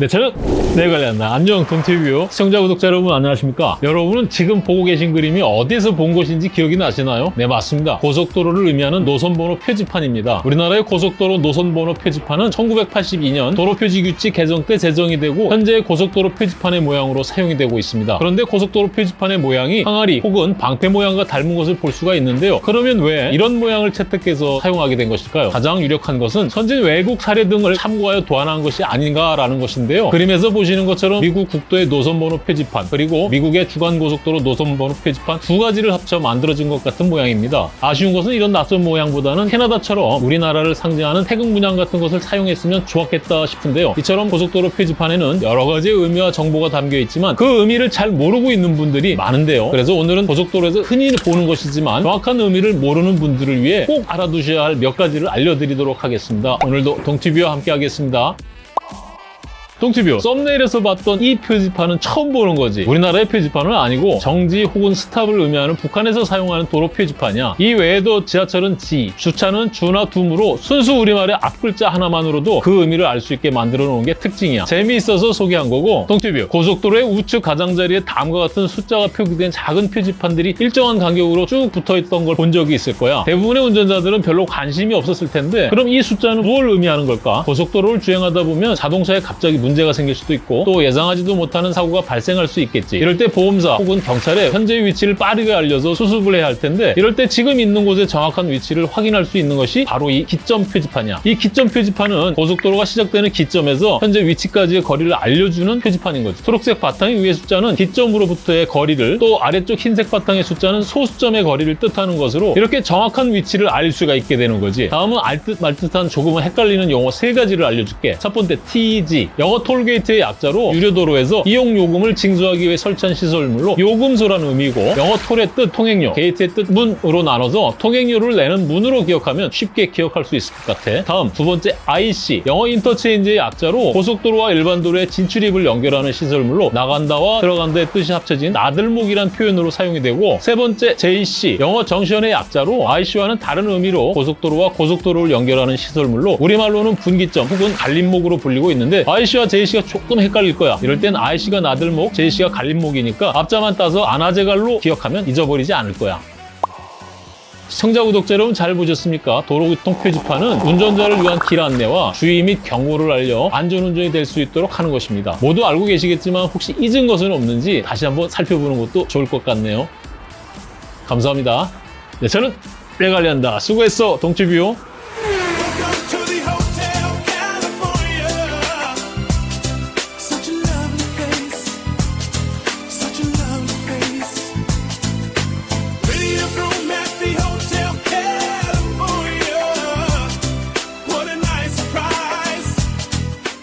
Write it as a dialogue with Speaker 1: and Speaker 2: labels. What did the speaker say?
Speaker 1: 네, 저는 네 관련다 안녕 동티뷰 시청자 구독자 여러분 안녕하십니까? 여러분은 지금 보고 계신 그림이 어디서 본 것인지 기억이 나시나요? 네 맞습니다. 고속도로를 의미하는 노선번호 표지판입니다. 우리나라의 고속도로 노선번호 표지판은 1982년 도로표지규칙 개정 때 제정이 되고 현재 고속도로 표지판의 모양으로 사용이 되고 있습니다. 그런데 고속도로 표지판의 모양이 항아리 혹은 방패 모양과 닮은 것을 볼 수가 있는데요. 그러면 왜 이런 모양을 채택해서 사용하게 된 것일까요? 가장 유력한 것은 선진 외국 사례 등을 참고하여 도안한 것이 아닌가라는 것 인데요. 그림에서 보시는 것처럼 미국 국도의 노선번호 표지판 그리고 미국의 주간고속도로 노선번호 표지판 두 가지를 합쳐 만들어진 것 같은 모양입니다. 아쉬운 것은 이런 낯선 모양보다는 캐나다처럼 우리나라를 상징하는 태극 문양 같은 것을 사용했으면 좋았겠다 싶은데요. 이처럼 고속도로 표지판에는 여러 가지의 의미와 정보가 담겨 있지만 그 의미를 잘 모르고 있는 분들이 많은데요. 그래서 오늘은 고속도로에서 흔히 보는 것이지만 정확한 의미를 모르는 분들을 위해 꼭 알아두셔야 할 몇 가지를 알려드리도록 하겠습니다. 오늘도 동티뷰와 함께 하겠습니다 동티뷰 썸네일에서 봤던 이 표지판은 처음 보는 거지. 우리나라의 표지판은 아니고 정지 혹은 스탑을 의미하는 북한에서 사용하는 도로 표지판이야. 이 외에도 지하철은 지, 주차는 주나 둠으로 순수 우리말의 앞글자 하나만으로도 그 의미를 알 수 있게 만들어 놓은 게 특징이야. 재미있어서 소개한 거고 동티뷰 고속도로의 우측 가장자리에 다음과 같은 숫자가 표기된 작은 표지판들이 일정한 간격으로 쭉 붙어있던 걸 본 적이 있을 거야. 대부분의 운전자들은 별로 관심이 없었을 텐데 그럼 이 숫자는 뭘 의미하는 걸까? 고속도로를 주행하다 보면 자동차에 갑자기 문제가 생길 수도 있고 또 예상하지도 못하는 사고가 발생할 수 있겠지. 이럴 때 보험사 혹은 경찰에 현재 위치를 빠르게 알려서 수습을 해야 할 텐데 이럴 때 지금 있는 곳의 정확한 위치를 확인할 수 있는 것이 바로 이 기점 표지판이야. 이 기점 표지판은 고속도로가 시작되는 기점에서 현재 위치까지의 거리를 알려주는 표지판인 거지. 초록색 바탕의 위의 숫자는 기점으로부터의 거리를 또 아래쪽 흰색 바탕의 숫자는 소수점의 거리를 뜻하는 것으로 이렇게 정확한 위치를 알 수가 있게 되는 거지. 다음은 알듯 말듯한 조금은 헷갈리는 용어 세 가지를 알려줄게. 첫 번째 TG 영어 톨게이트의 약자로 유료도로에서 이용 요금을 징수하기 위해 설치한 시설물로 요금소라는 의미고 영어 톨의 뜻 통행료, 게이트의 뜻 문으로 나눠서 통행료를 내는 문으로 기억하면 쉽게 기억할 수 있을 것 같아. 다음 두 번째 IC 영어 인터체인지의 약자로 고속도로와 일반 도로의 진출입을 연결하는 시설물로 나간다와 들어간다의 뜻이 합쳐진 나들목이란 표현으로 사용이 되고 세 번째 JC 영어 정션의 약자로 IC와는 다른 의미로 고속도로와 고속도로를 연결하는 시설물로 우리말로는 분기점 혹은 갈림목으로 불리고 있는데 IC와 JC가 조금 헷갈릴 거야. 이럴 땐 IC가 나들목, JC가 갈림목이니까 앞자만 따서 아나제갈로 기억하면 잊어버리지 않을 거야. 시청자 구독자 여러분 잘 보셨습니까? 도로교통 표지판은 운전자를 위한 길 안내와 주의 및 경고를 알려 안전운전이 될 수 있도록 하는 것입니다. 모두 알고 계시겠지만 혹시 잊은 것은 없는지 다시 한번 살펴보는 것도 좋을 것 같네요. 감사합니다. 네, 저는 레갈리한다. 수고했어, 동치뷰.